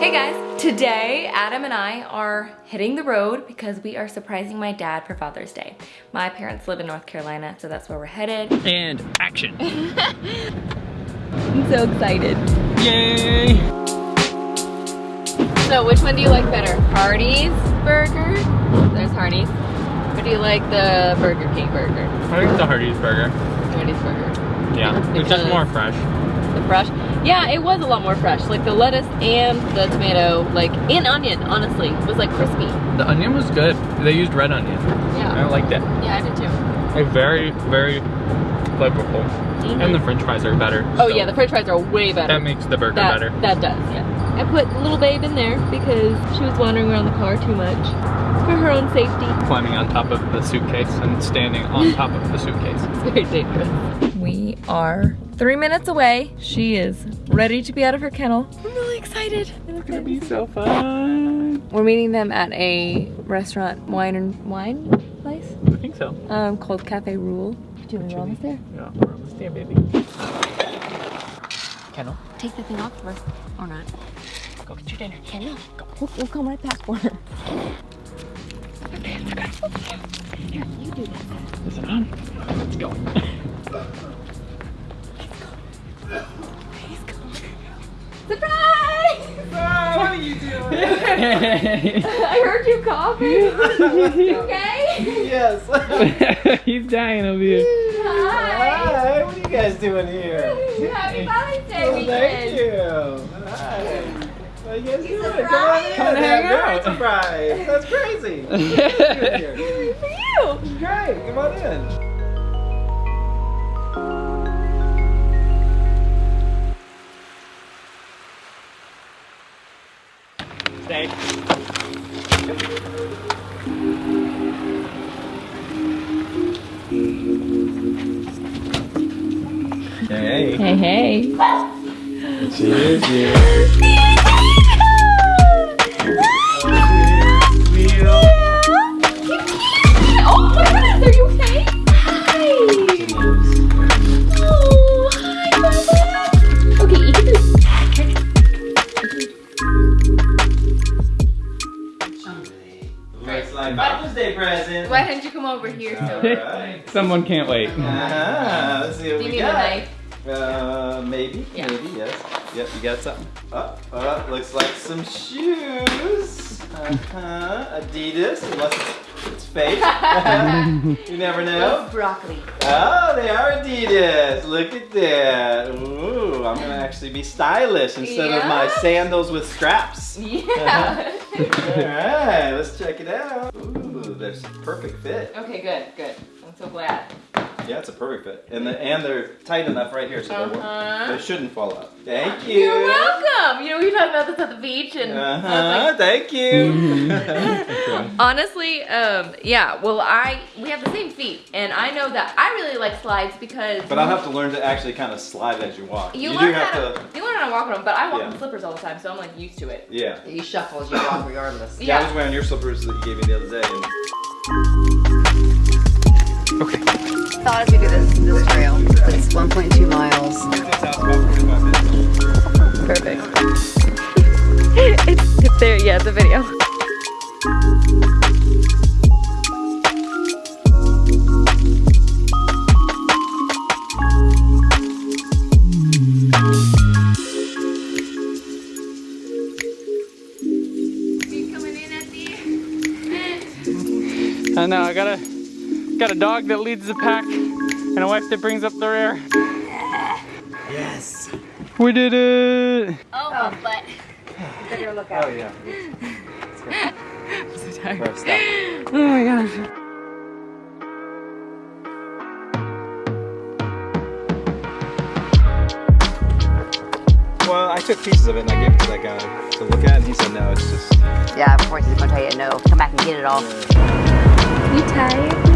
Hey guys, today Adam and I are hitting the road because we are surprising my dad for Father's Day. My parents live in North Carolina, so that's where we're headed. And action. I'm so excited. Yay! So which one do you like better? Hardee's burger? There's Hardee's. Or do you like the Burger King burger? I think the Hardee's burger. Hardee's burger. Yeah, it's just more fresh. The fresh? Yeah, it was a lot more fresh. Like the lettuce and the tomato, like, and onion, honestly, It was like crispy. The onion was good. They used red onion. Yeah. I liked it. Yeah, I did too. Like very, very flavorful. Mm-hmm. And the french fries are better. Oh so yeah, the french fries are way better. That makes the burger that, better. That does, yeah. I put little babe in there because she was wandering around the car too much for her own safety. Climbing on top of the suitcase and standing on top of the suitcase. It's very dangerous. We are three minutes away. She is ready to be out of her kennel. I'm really excited. It's gonna be so fun. We're meeting them at a restaurant, wine and wine place, I think so. um, called Cafe Rule. Julie, we're almost there. Yeah, we're almost there, baby. Kennel. Take the thing off for us, or not. go get your dinner. Kendall, we'll, we'll come right back for her. Here, you do that. Is it on? Let's go. Surprise! what are you doing? I heard you coughing. You okay? yes. He's dying over here. Hi. Hi, what are you guys doing here? Happy Father's Day Oh, weekend. thank you. Hi. What are you guys doing? Come on surprise. in. Come and hang Very out. surprise. That's crazy. What are you doing here? For you. Great. Come on in. Hey. Hey, hey. Cheers, cheers. Oh my goodness, are you okay? Hi. Oh, hi, Bubba. Okay, you can do Looks like Father's Day present. Why didn't you come over here, so? Alright. Someone can't wait. Ah, let's see what Do you we need a got. knife? Uh, maybe, Yeah. maybe, yes. Yep, you got something. Oh, oh, looks like some shoes. Uh-huh, Adidas, unless it's, it's fake. you never know. Broccoli. Oh, they are Adidas. Look at that. Ooh, I'm gonna actually be stylish instead of my sandals with straps. Yeah. Alright, let's check it out. Ooh, there's a perfect fit. okay, good, good. I'm so glad. Yeah, it's a perfect fit. And the, and they're tight enough right here so they, Uh-huh. they shouldn't fall out. Thank you. You're welcome. You know, we talked about this at the beach, and Uh-huh, like, thank you. Honestly, um, yeah. Well, I we have the same feet, and I know that I really like slides because. but I'll have to learn to actually kind of slide as you walk. You, do learn have how to, to, you learn how to walk on them, but I walk Yeah. in slippers all the time, so I'm like used to it. yeah. You shuffle as you walk regardless. Yeah, I was wearing your slippers that you gave me the other day. And Thought as we do this, this trail, it's 1.2 miles. this house about 45 minutes. Perfect. it's, it's there. Yeah, the video. I know, I got a got a dog that leads the pack and a wife that brings up the rear. Yes. We did it! Oh, oh. but. Oh yeah. I'm so tired. Right. Oh my gosh. Well, I took pieces of it and I gave it to that guy to look at, and he said no, it's just. Yeah, of course he's gonna tell you no. Come back and get it all. You tired?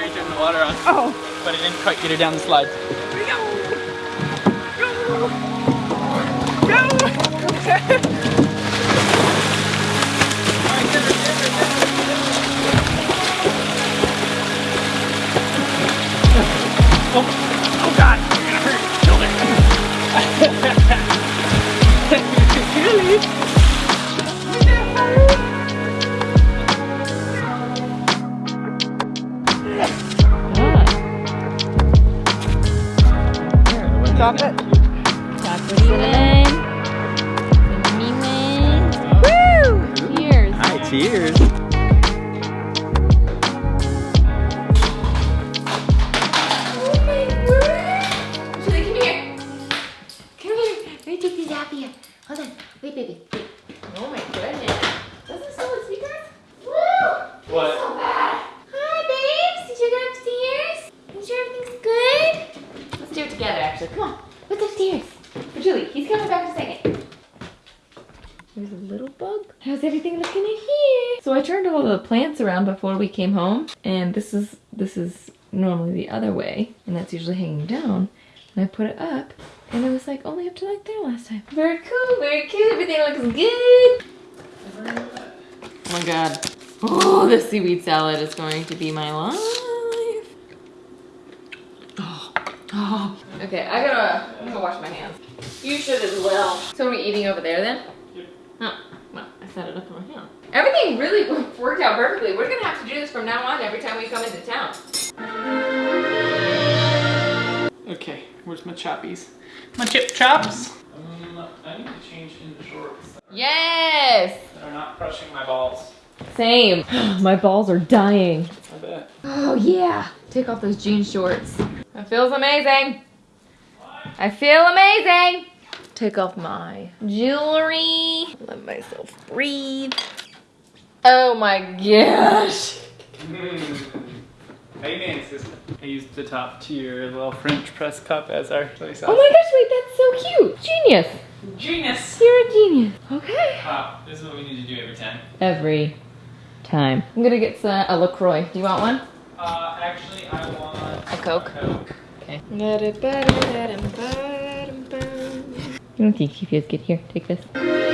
When Carrie turned the water on. Oh! But I didn't quite get her down the slide. Go! Go! Go! Oh Stop it. Woo! Cheers. Hi, cheers. Oh! Julie, come here. Come here. Let me take these out here. Hold on. Wait, baby. Wait. Oh my goodness. Does this still with speakers? Woo! What? So bad. Hi, babes. Did you get upstairs? You sure everything's good? Let's do it together, actually. Come on. What's upstairs? For Julie, he's coming back in a second. There's a little bug. How's everything looking in here? So I turned all the plants around before we came home, and this is this is normally the other way, and that's usually hanging down. And I put it up, and it was like only up to like there last time. Very cool, very cute. Everything looks good. Oh my god. Oh, the seaweed salad is going to be my life. Oh, oh. Okay, I gotta, I'm gonna wash my hands. You should as well. So are we eating over there then? Oh, well, I set it up on here. Everything really worked out perfectly. We're gonna have to do this from now on every time we come into town. Okay, where's my choppies? My chip chops? Um, I need to change into shorts Yes! that are not crushing my balls. Same. my balls are dying. I bet. Oh yeah. Take off those jean shorts. That feels amazing. I feel amazing. Take off my jewelry. Let myself breathe. Oh my gosh. Amen, sister. I used the top tier little French press cup as our sauce. Oh my gosh, wait, that's so cute. Genius. Genius! You're a genius. Okay. Wow, this is what we need to do every time. Every time. I'm gonna get some, a LaCroix. Do you want one? Uh, actually, I want A Coke? Coke. Okay. You don't think she feels good? Here, take this.